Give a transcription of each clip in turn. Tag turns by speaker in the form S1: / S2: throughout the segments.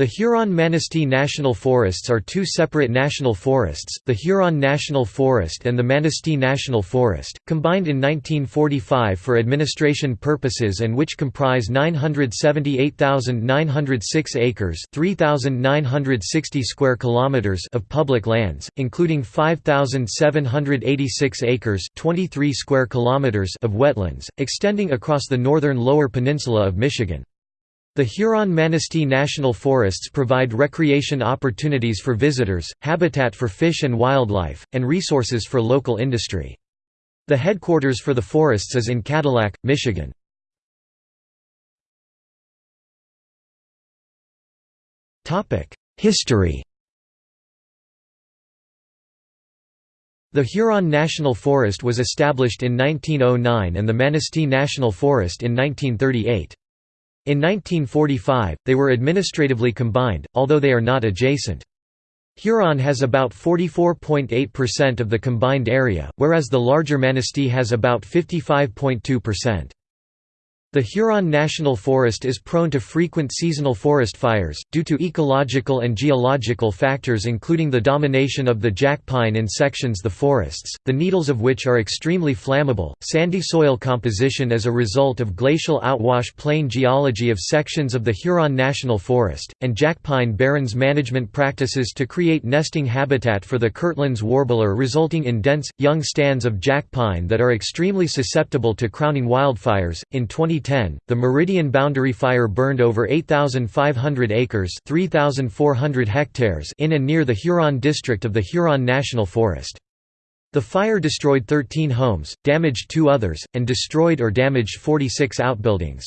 S1: The Huron-Manistee National Forests are two separate national forests, the Huron National Forest and the Manistee National Forest, combined in 1945 for administration purposes and which comprise 978,906 acres 3,960 square kilometers of public lands, including 5,786 acres 23 square kilometers of wetlands, extending across the northern lower peninsula of Michigan. The Huron-Manistee National Forests provide recreation opportunities for visitors, habitat for fish and wildlife, and resources for local industry. The headquarters for the forests is in Cadillac, Michigan. History The Huron National Forest was established in 1909 and the Manistee National Forest in 1938. In 1945, they were administratively combined, although they are not adjacent. Huron has about 44.8% of the combined area, whereas the larger Manistee has about 55.2%. The Huron National Forest is prone to frequent seasonal forest fires, due to ecological and geological factors including the domination of the jack pine in sections of the forests, the needles of which are extremely flammable, sandy soil composition as a result of glacial outwash plain geology of sections of the Huron National Forest, and jack pine barrens management practices to create nesting habitat for the Kirtland's warbler resulting in dense, young stands of jack pine that are extremely susceptible to crowning wildfires. In 20 2010, the Meridian Boundary Fire burned over 8,500 acres 3,400 hectares in and near the Huron district of the Huron National Forest. The fire destroyed 13 homes, damaged two others, and destroyed or damaged 46 outbuildings.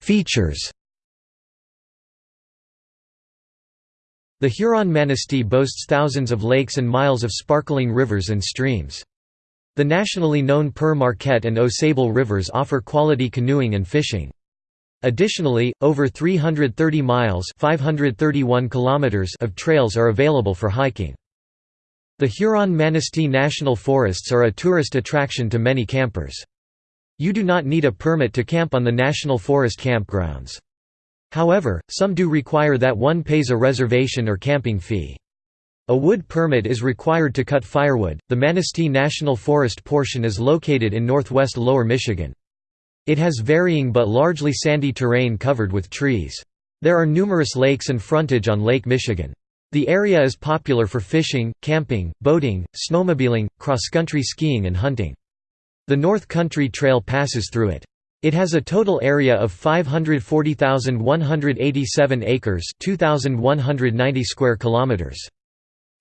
S1: Features The Huron-Manistee boasts thousands of lakes and miles of sparkling rivers and streams. The nationally known Pere Marquette and Au Sable rivers offer quality canoeing and fishing. Additionally, over 330 miles 531 kilometers of trails are available for hiking. The Huron-Manistee National Forests are a tourist attraction to many campers. You do not need a permit to camp on the National Forest campgrounds. However, some do require that one pays a reservation or camping fee. A wood permit is required to cut firewood. The Manistee National Forest portion is located in northwest Lower Michigan. It has varying but largely sandy terrain covered with trees. There are numerous lakes and frontage on Lake Michigan. The area is popular for fishing, camping, boating, snowmobiling, cross-country skiing and hunting. The North Country Trail passes through it. It has a total area of 540,187 acres 2,190 square kilometers.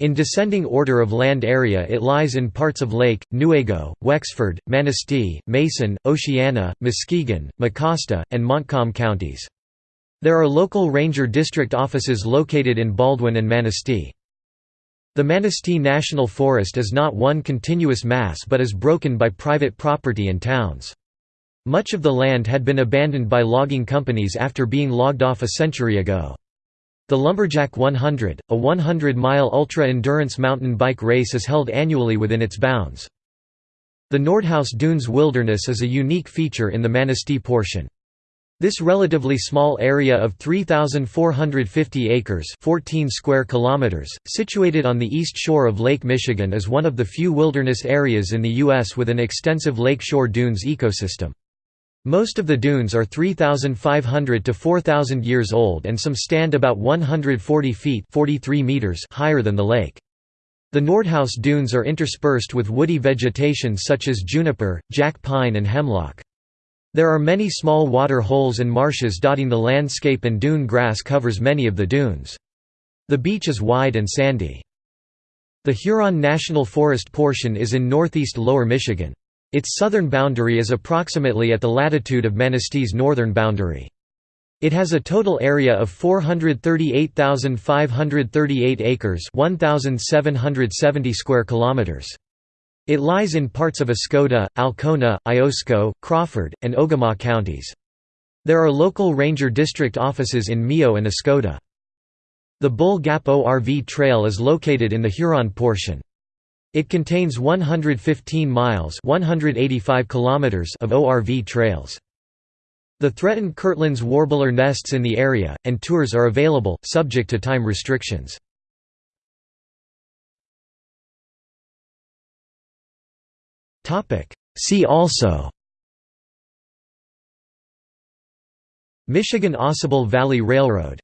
S1: In descending order of land area it lies in parts of Lake, Newaygo, Wexford, Manistee, Mason, Oceana, Muskegon, Mecosta, and Montcalm counties. There are local ranger district offices located in Baldwin and Manistee. The Manistee National Forest is not one continuous mass but is broken by private property and towns. Much of the land had been abandoned by logging companies after being logged off a century ago. The Lumberjack 100, a 100-mile ultra-endurance mountain bike race is held annually within its bounds. The Nordhouse Dunes Wilderness is a unique feature in the Manistee portion. This relatively small area of 3,450 acres 14 square kilometers, situated on the east shore of Lake Michigan is one of the few wilderness areas in the U.S. with an extensive lakeshore dunes ecosystem. Most of the dunes are 3,500 to 4,000 years old and some stand about 140 feet 43 meters higher than the lake. The Nordhouse dunes are interspersed with woody vegetation such as juniper, jack pine and hemlock. There are many small water holes and marshes dotting the landscape and dune grass covers many of the dunes. The beach is wide and sandy. The Huron National Forest portion is in northeast Lower Michigan. Its southern boundary is approximately at the latitude of Manistee's northern boundary. It has a total area of 438,538 acres 1,770 square kilometers. It lies in parts of Oscoda, Alcona, Iosco, Crawford, and Ogemaw counties. There are local ranger district offices in Mio and Oscoda. The Bull Gap ORV Trail is located in the Huron portion. It contains 115 miles 185 kilometers of ORV trails. The threatened Kirtland's warbler nests in the area, and tours are available, subject to time restrictions. See also Michigan Ausable Valley Railroad